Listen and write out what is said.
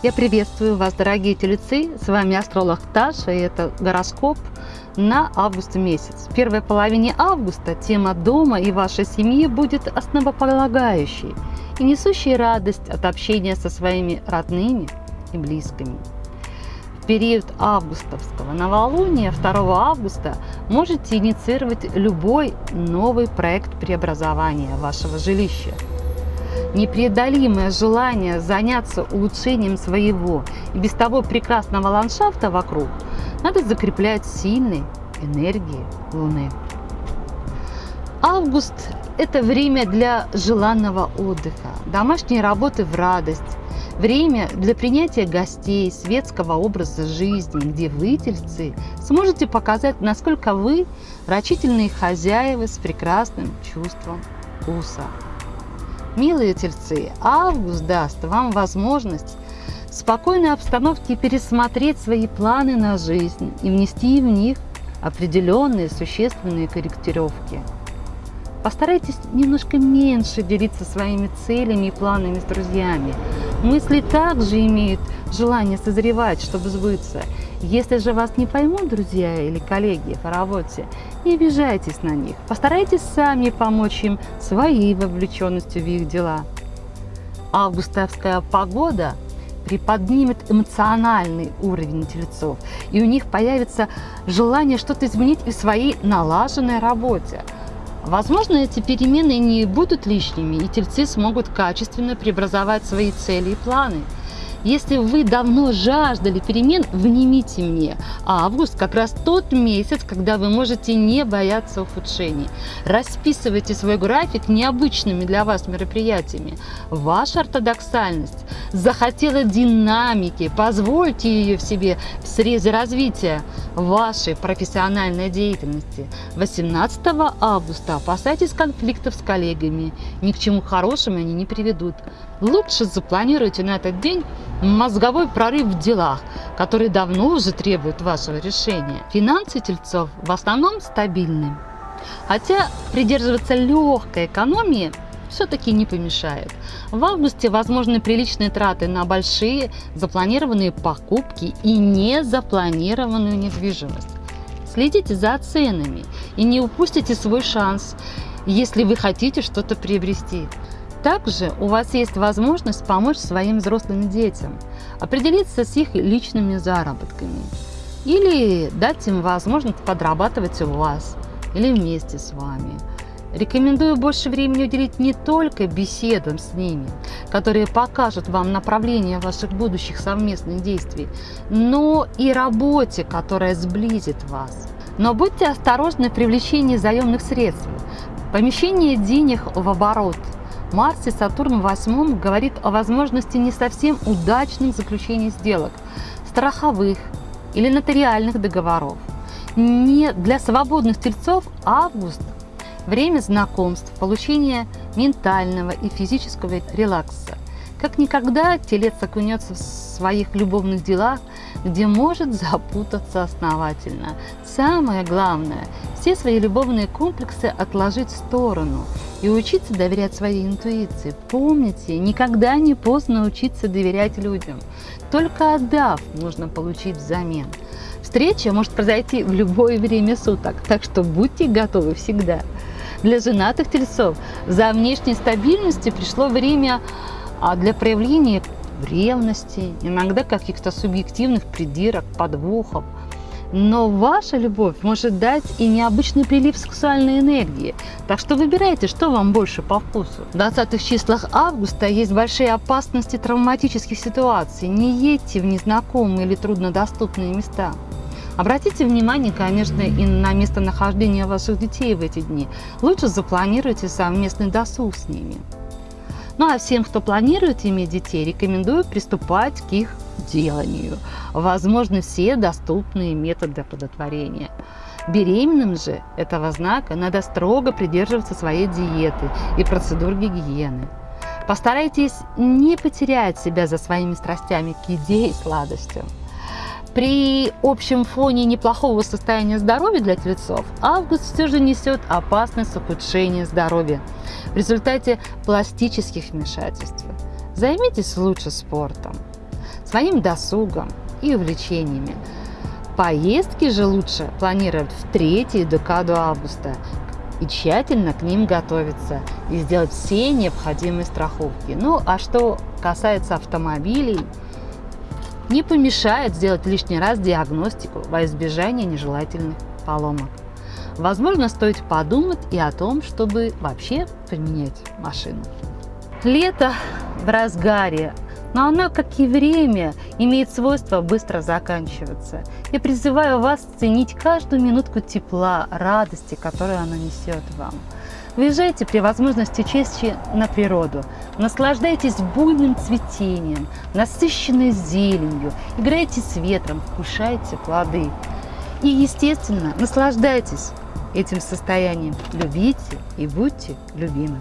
Я приветствую вас, дорогие тельцы. С вами астролог Таша, и это гороскоп на август месяц. В первой половине августа тема дома и вашей семьи будет основополагающей и несущей радость от общения со своими родными и близкими. В период августовского новолуния 2 августа можете инициировать любой новый проект преобразования вашего жилища – непреодолимое желание заняться улучшением своего и без того прекрасного ландшафта вокруг надо закреплять сильной энергией Луны. Август – это время для желанного отдыха, домашней работы в радость, время для принятия гостей, светского образа жизни, где вы, тельцы, сможете показать, насколько вы рачительные хозяева с прекрасным чувством вкуса. Милые тельцы, август даст вам возможность в спокойной обстановке пересмотреть свои планы на жизнь и внести в них определенные существенные корректировки. Постарайтесь немножко меньше делиться своими целями и планами с друзьями. Мысли также имеют желание созревать, чтобы сбыться. Если же вас не поймут друзья или коллеги по работе, не обижайтесь на них. Постарайтесь сами помочь им своей вовлеченностью в их дела. Августовская погода приподнимет эмоциональный уровень тельцов, и у них появится желание что-то изменить в своей налаженной работе – Возможно, эти перемены не будут лишними, и тельцы смогут качественно преобразовать свои цели и планы – если вы давно жаждали перемен, внимите мне. А август как раз тот месяц, когда вы можете не бояться ухудшений. Расписывайте свой график необычными для вас мероприятиями. Ваша ортодоксальность захотела динамики, позвольте ее в себе в срезе развития вашей профессиональной деятельности. 18 августа опасайтесь конфликтов с коллегами. Ни к чему хорошему они не приведут. Лучше запланируйте на этот день мозговой прорыв в делах, который давно уже требует вашего решения. Финансы тельцов в основном стабильны. Хотя придерживаться легкой экономии все-таки не помешает. В августе возможны приличные траты на большие запланированные покупки и незапланированную недвижимость. Следите за ценами и не упустите свой шанс, если вы хотите что-то приобрести. Также у вас есть возможность помочь своим взрослым детям, определиться с их личными заработками или дать им возможность подрабатывать у вас или вместе с вами. Рекомендую больше времени уделить не только беседам с ними, которые покажут вам направление ваших будущих совместных действий, но и работе, которая сблизит вас. Но будьте осторожны в привлечении заемных средств. Помещение денег в оборот – Марс и Сатурн в восьмом говорит о возможности не совсем удачных заключений сделок, страховых или нотариальных договоров. Не для свободных тельцов август – время знакомств, получения ментального и физического релакса. Как никогда телец окунется в своих любовных делах, где может запутаться основательно. Самое главное – все свои любовные комплексы отложить в сторону и учиться доверять своей интуиции. Помните, никогда не поздно учиться доверять людям. Только отдав, можно получить взамен. Встреча может произойти в любое время суток, так что будьте готовы всегда. Для женатых тельцов за внешней стабильностью пришло время а для проявления ревности, иногда каких-то субъективных придирок, подвохов. Но ваша любовь может дать и необычный прилив сексуальной энергии. Так что выбирайте, что вам больше по вкусу. В 20 числах августа есть большие опасности травматических ситуаций. Не едьте в незнакомые или труднодоступные места. Обратите внимание, конечно, и на местонахождение ваших детей в эти дни. Лучше запланируйте совместный досуг с ними. Ну а всем, кто планирует иметь детей, рекомендую приступать к их деланию. Возможны все доступные методы оплодотворения. Беременным же этого знака надо строго придерживаться своей диеты и процедур гигиены. Постарайтесь не потерять себя за своими страстями к еде и сладостям. При общем фоне неплохого состояния здоровья для тельцов август все же несет опасность ухудшения здоровья в результате пластических вмешательств. Займитесь лучше спортом. своим досугом и увлечениями. Поездки же лучше планировать в третью декаду августа и тщательно к ним готовиться и сделать все необходимые страховки. Ну а что касается автомобилей, не помешает сделать лишний раз диагностику во избежание нежелательных поломок. Возможно, стоит подумать и о том, чтобы вообще поменять машину. Лето в разгаре, но оно, как и время, имеет свойство быстро заканчиваться. Я призываю вас ценить каждую минутку тепла, радости, которую оно несет вам. Выезжайте при возможности чаще на природу, наслаждайтесь буйным цветением, насыщенной зеленью, играйте с ветром, вкушайте плоды. И, естественно, наслаждайтесь этим состоянием, любите и будьте любимы.